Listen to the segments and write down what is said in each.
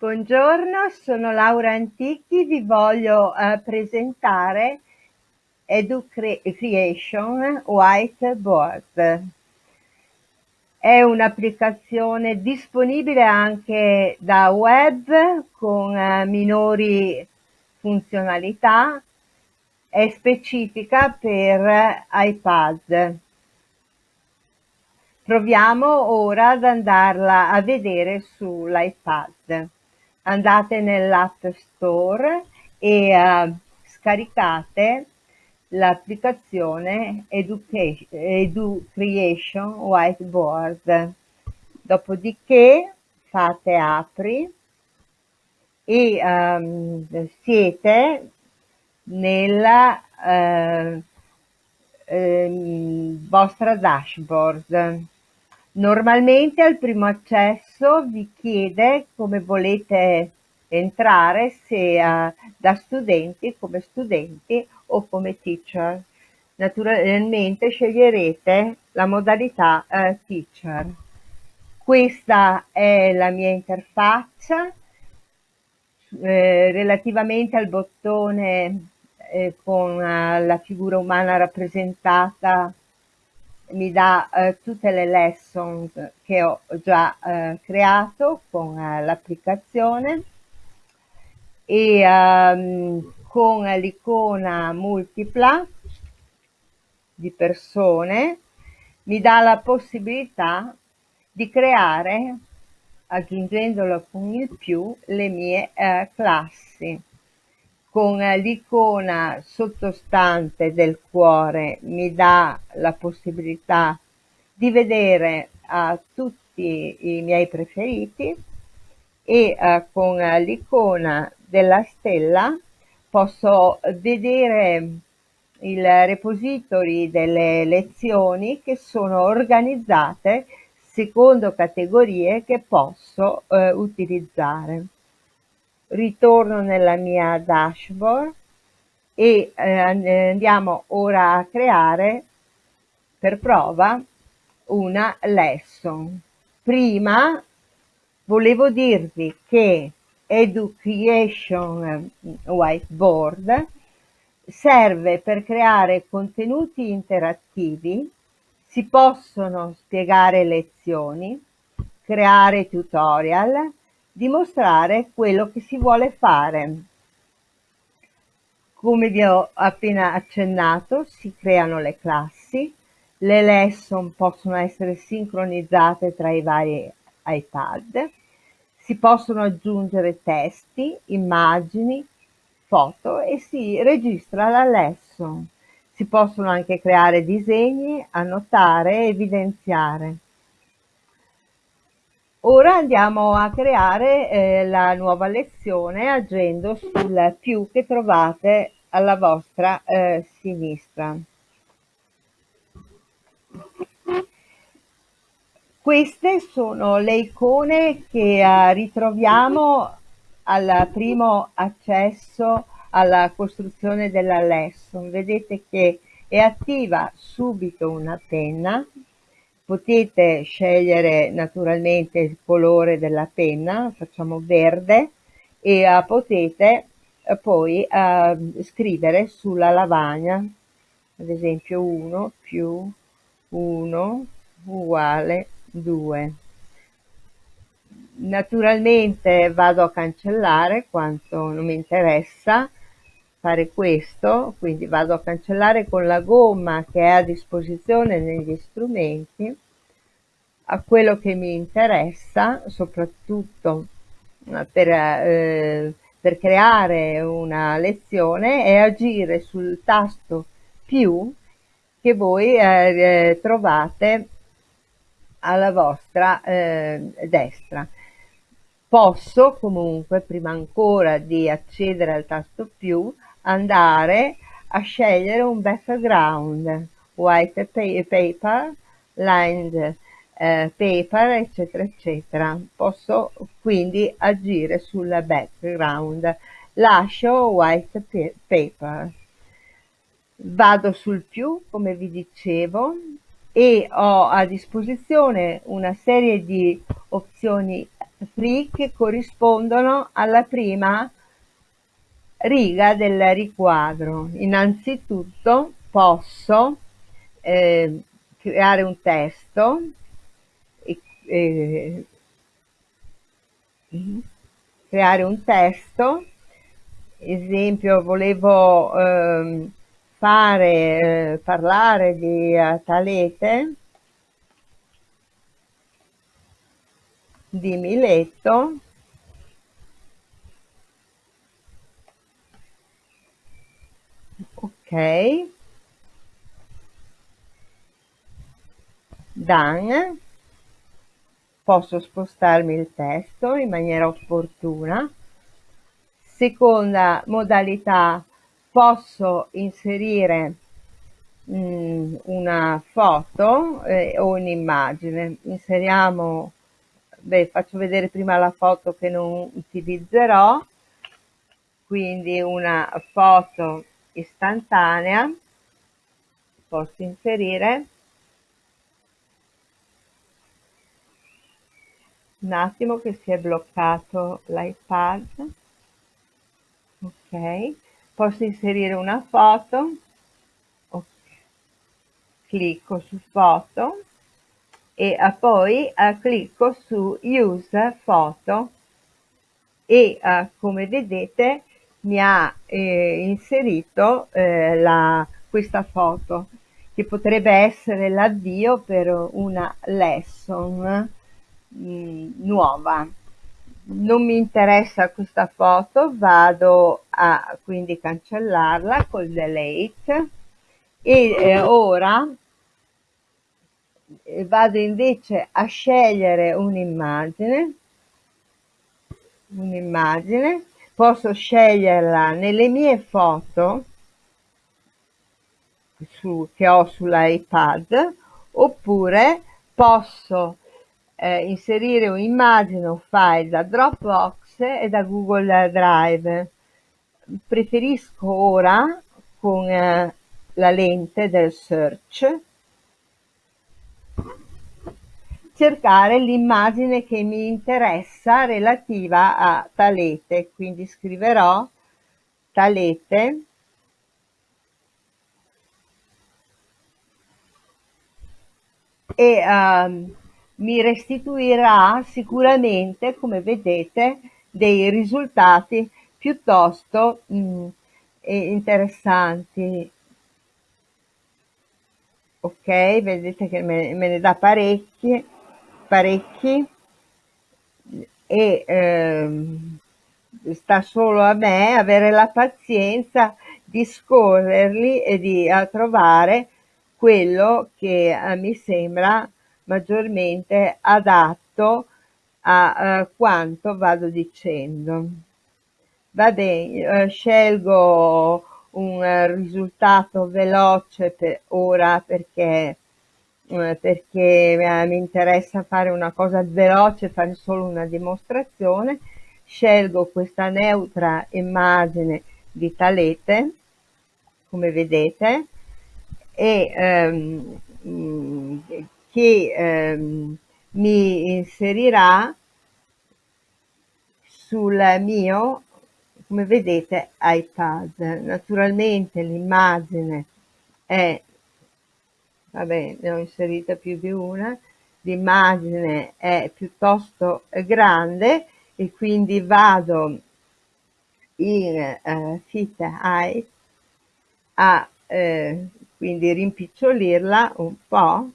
Buongiorno, sono Laura Antichi, vi voglio uh, presentare EduCreation Whiteboard. È un'applicazione disponibile anche da web con uh, minori funzionalità, è specifica per iPad. Proviamo ora ad andarla a vedere sull'iPad andate nell'App Store e uh, scaricate l'applicazione EduCreation Whiteboard. Dopodiché fate apri e um, siete nella uh, eh, vostra dashboard. Normalmente al primo accesso vi chiede come volete entrare, se uh, da studenti, come studenti o come teacher. Naturalmente sceglierete la modalità uh, teacher. Questa è la mia interfaccia. Eh, relativamente al bottone eh, con uh, la figura umana rappresentata mi dà eh, tutte le lessons che ho già eh, creato con eh, l'applicazione. E um, con l'icona multipla di persone mi dà la possibilità di creare aggiungendolo con il più le mie eh, classi con l'icona sottostante del cuore mi dà la possibilità di vedere uh, tutti i miei preferiti e uh, con l'icona della stella posso vedere il repository delle lezioni che sono organizzate secondo categorie che posso uh, utilizzare ritorno nella mia dashboard e eh, andiamo ora a creare per prova una lesson. Prima volevo dirvi che Education Whiteboard serve per creare contenuti interattivi, si possono spiegare lezioni, creare tutorial, dimostrare quello che si vuole fare. Come vi ho appena accennato, si creano le classi, le lesson possono essere sincronizzate tra i vari iPad, si possono aggiungere testi, immagini, foto e si registra la lesson. Si possono anche creare disegni, annotare e evidenziare. Ora andiamo a creare eh, la nuova lezione agendo sul più che trovate alla vostra eh, sinistra. Queste sono le icone che eh, ritroviamo al primo accesso alla costruzione della lesson. Vedete che è attiva subito una penna potete scegliere naturalmente il colore della penna, facciamo verde, e uh, potete uh, poi uh, scrivere sulla lavagna, ad esempio 1 più 1 uguale 2. Naturalmente vado a cancellare quanto non mi interessa fare questo, quindi vado a cancellare con la gomma che è a disposizione negli strumenti a quello che mi interessa, soprattutto eh, per, eh, per creare una lezione, è agire sul tasto più che voi eh, eh trovate alla vostra eh, destra. Posso comunque, prima ancora di accedere al tasto più, andare a scegliere un background, white paper, lined eh, paper, eccetera, eccetera. Posso quindi agire sul background. Lascio white paper. Vado sul più, come vi dicevo, e ho a disposizione una serie di opzioni free che corrispondono alla prima riga del riquadro. Innanzitutto posso eh, creare un testo e, eh, creare un testo. Esempio volevo eh, fare eh, parlare di uh, Talete di Miletto ok. Done posso spostarmi il testo in maniera opportuna. Seconda modalità. Posso inserire mh, mm, una foto eh, o un'immagine. Inseriamo beh faccio vedere prima la foto che non utilizzerò. Quindi una foto istantanea posso inserire un attimo che si è bloccato l'iPad ok. Posso inserire una foto clicco su foto e poi uh, clicco su use foto e uh, come vedete mi ha eh, inserito eh, la, questa foto che potrebbe essere l'avvio per una lesson mh, nuova. Non mi interessa questa foto vado a quindi cancellarla col delete e eh, ora eh, vado invece a scegliere un'immagine un'immagine posso sceglierla nelle mie foto su, che ho sull'iPad oppure posso eh, inserire un'immagine o file da Dropbox e da Google Drive. Preferisco ora con eh, la lente del search cercare l'immagine che mi interessa relativa a Talete, quindi scriverò Talete. E um, mi restituirà sicuramente, come vedete, dei risultati piuttosto mh, mm, interessanti. Ok, vedete che me, me ne dà parecchi, parecchi e ehm, sta solo a me avere la pazienza di scorrerli e di trovare quello che eh, mi sembra maggiormente adatto a uh, quanto vado dicendo. Va bene, uh, scelgo un uh, risultato veloce per ora perché, perché mi interessa fare una cosa veloce, fare solo una dimostrazione. Scelgo questa neutra immagine di Talete, come vedete, e um, che ehm, mi inserirà sul mio, come vedete, iPad. Naturalmente l'immagine è, vabbè, ne ho inserita più di una, l'immagine è piuttosto grande e quindi vado in eh, fit height a eh, quindi rimpicciolirla un po'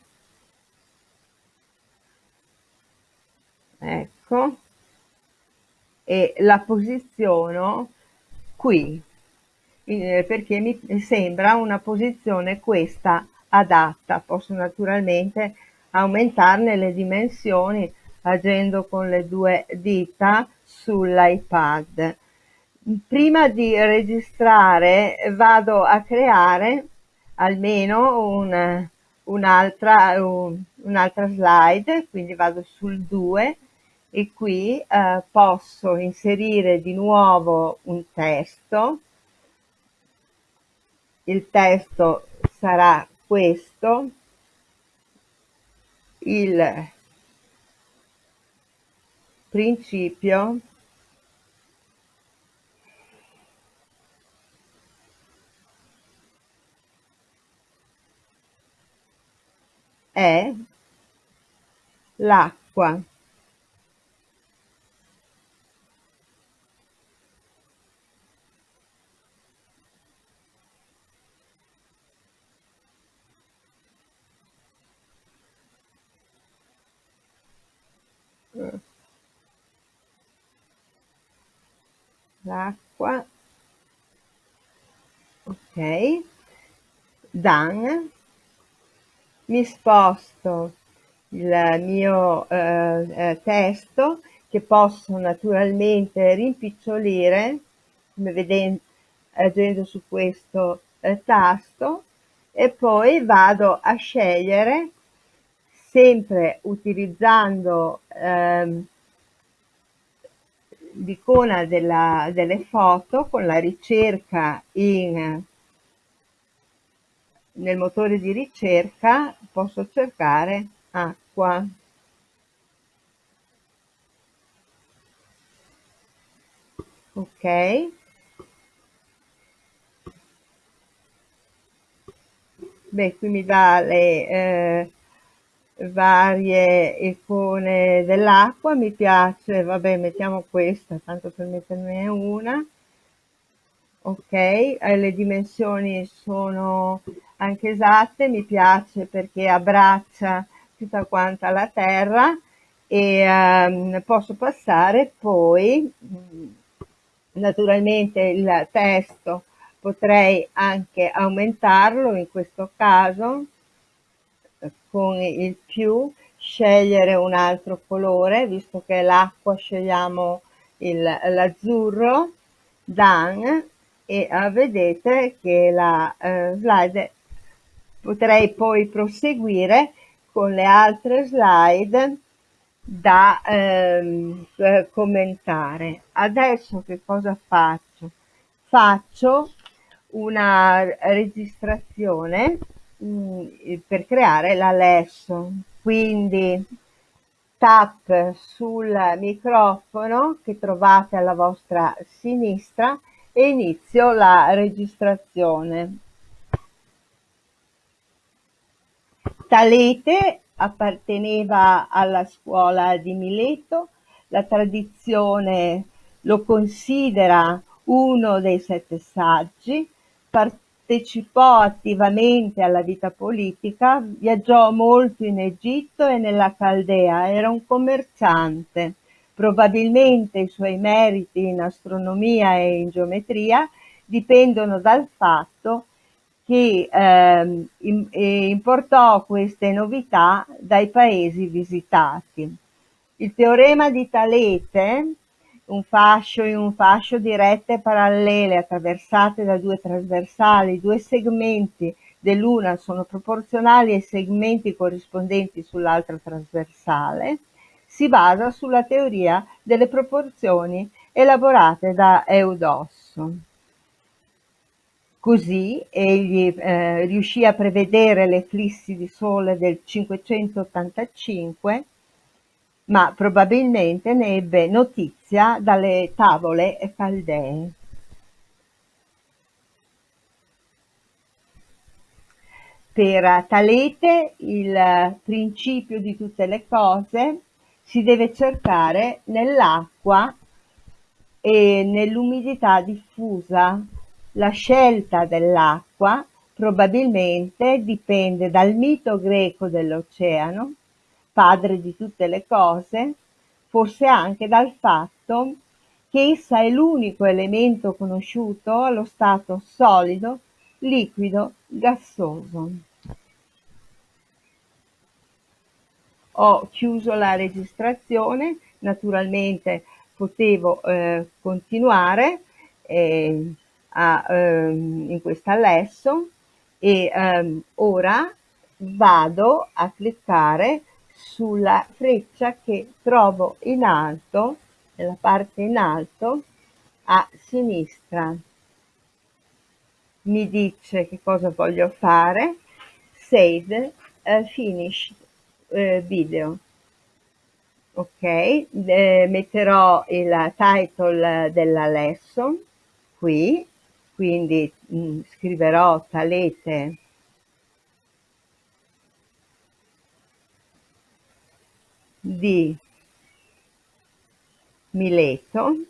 ecco. E la posiziono qui eh, perché mi sembra una posizione questa adatta posso naturalmente aumentarne le dimensioni agendo con le due dita sull'iPad. Prima di registrare vado a creare almeno un, un'altra un, un'altra slide quindi vado sul 2 e qui eh, posso inserire di nuovo un testo. Il testo sarà questo il principio è l'acqua l'acqua. Ok. Done mi sposto il mio eh, eh, testo che posso naturalmente rimpicciolire come vedete agendo su questo eh, tasto e poi vado a scegliere sempre utilizzando ehm, l'icona delle foto con la ricerca in nel motore di ricerca posso cercare acqua. Ok. Beh, qui mi dà le eh, varie icone dell'acqua, mi piace, vabbè, mettiamo questa, tanto per metterne una. Ok, eh, le dimensioni sono anche esatte, mi piace perché abbraccia tutta quanta la terra e um, posso passare poi mm, naturalmente il testo potrei anche aumentarlo in questo caso con il più scegliere un altro colore visto che l'acqua scegliamo l'azzurro done e uh, vedete che la uh, slide potrei poi proseguire con le altre slide da ehm, commentare. Adesso che cosa faccio? Faccio una registrazione mm, per creare la lesson, quindi tap sul microfono che trovate alla vostra sinistra e inizio la registrazione. Talete apparteneva alla scuola di Mileto, la tradizione lo considera uno dei sette saggi, partecipò attivamente alla vita politica, viaggiò molto in Egitto e nella Caldea, era un commerciante. Probabilmente i suoi meriti in astronomia e in geometria dipendono dal fatto che ehm, importò queste novità dai paesi visitati. Il teorema di Talete, un fascio in un fascio di rette parallele attraversate da due trasversali, due segmenti dell'una sono proporzionali ai segmenti corrispondenti sull'altra trasversale, si basa sulla teoria delle proporzioni elaborate da Eudosso. Così egli eh, riuscì a prevedere l'eclissi di sole del 585, ma probabilmente ne ebbe notizia dalle tavole caldee. Per Talete il principio di tutte le cose si deve cercare nell'acqua e nell'umidità diffusa la scelta dell'acqua probabilmente dipende dal mito greco dell'oceano, padre di tutte le cose, forse anche dal fatto che essa è l'unico elemento conosciuto allo stato solido, liquido, gassoso. Ho chiuso la registrazione, naturalmente potevo eh, continuare. Eh, a, ehm, in questa lesson e ehm, ora vado a cliccare sulla freccia che trovo in alto, nella parte in alto a sinistra. Mi dice che cosa voglio fare, save uh, finish uh, video ok eh, metterò il title della lesson qui quindi mh, mm, scriverò talete di Mileto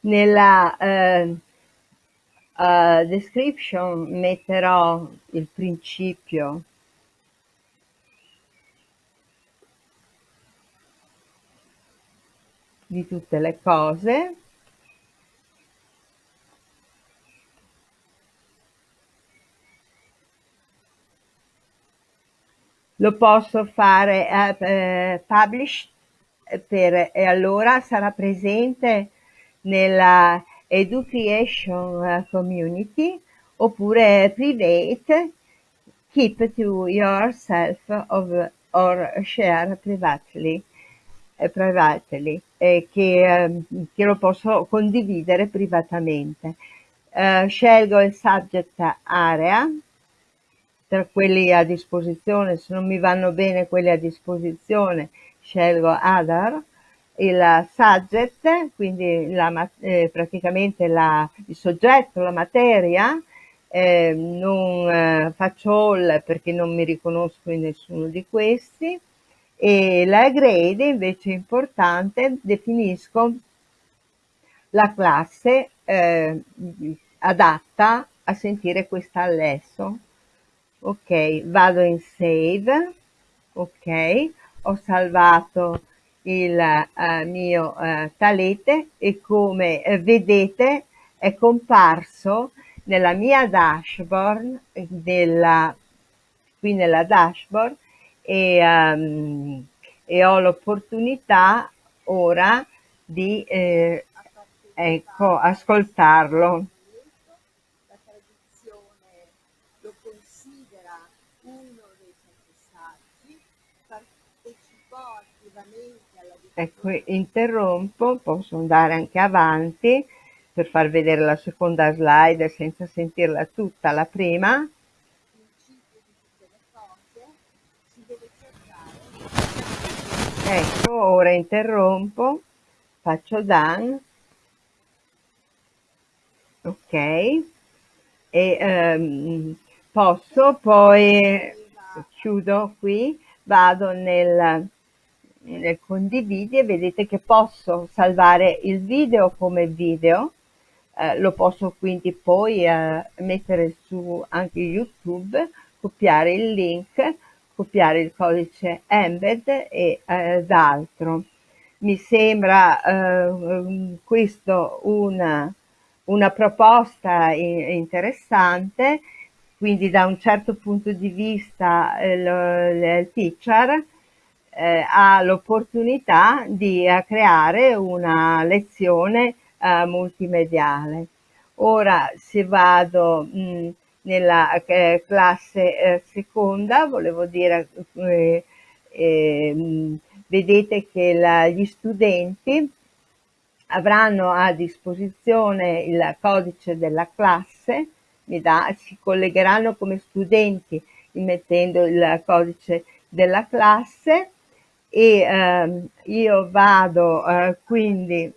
nella eh, uh, description metterò il principio. Di tutte le cose. Lo posso fare uh, uh, publish per, e allora sarà presente nella education community oppure private keep to yourself of, or share privately, eh, privately eh, che, eh, che, lo posso condividere privatamente. Uh, scelgo il subject area tra quelli a disposizione, se non mi vanno bene quelli a disposizione scelgo other il subject, quindi la, eh, praticamente la, il soggetto, la materia, eh, non eh, faccio all perché non mi riconosco in nessuno di questi e la grade invece importante, definisco la classe eh, adatta a sentire questa lesson. Ok, vado in save, ok, ho salvato il eh, mio eh, talete e come eh, vedete è comparso nella mia dashboard, della, qui nella dashboard e, um, e ho l'opportunità ora di eh, ecco, ascoltarlo. Ecco, interrompo, posso andare anche avanti per far vedere la seconda slide senza sentirla tutta la prima. Ecco, ora interrompo, faccio done, ok, e um, posso poi, chiudo qui, vado nel nel condividi e vedete che posso salvare il video come video, eh, lo posso quindi poi eh, mettere su anche YouTube, copiare il link, copiare il codice embed e eh, d'altro. Mi sembra eh, questo una, una proposta interessante, quindi da un certo punto di vista eh, il teacher eh, ha l'opportunità di eh, creare una lezione eh, multimediale. Ora se vado mh, nella eh, classe seconda, volevo dire, eh, ehm, vedete che la, gli studenti avranno a disposizione il codice della classe, da, si collegheranno come studenti immettendo il codice della classe e ehm, io vado eh, quindi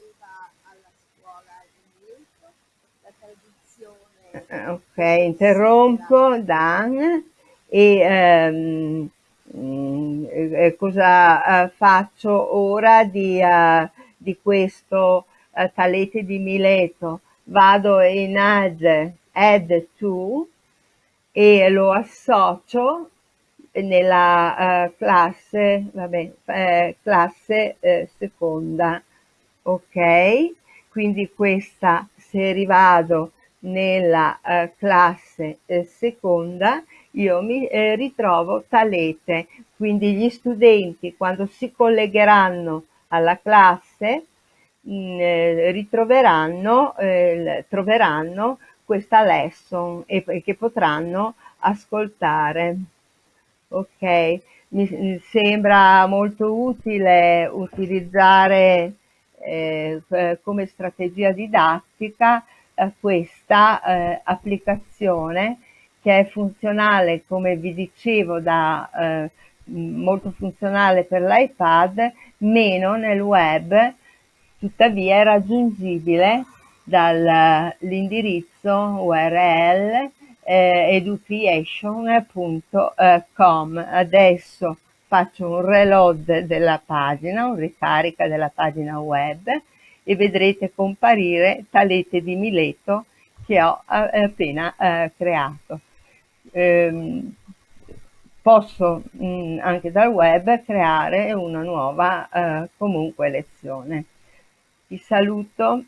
eh, ok interrompo Dan e ehm, mm, eh, cosa eh, faccio ora di, uh, di questo uh, talete di Mileto? Vado in add add to e lo associo nella uh, classe, vabbè, eh, classe eh, seconda, ok? Quindi questa, se rivado nella uh, classe eh, seconda, io mi eh, ritrovo talete, quindi gli studenti quando si collegheranno alla classe mh, mm, eh, ritroveranno, troveranno questa lesson e che potranno ascoltare. Ok, mi sembra molto utile utilizzare eh, come strategia didattica eh, questa eh, applicazione che è funzionale, come vi dicevo, da, eh, molto funzionale per l'iPad, meno nel web, tuttavia è raggiungibile dall'indirizzo URL eh, education.com. Adesso faccio un reload della pagina, un ricarica della pagina web e vedrete comparire Talete di Mileto che ho eh, appena eh, creato. Ehm, posso mh, mm, anche dal web creare una nuova eh, comunque lezione. Vi saluto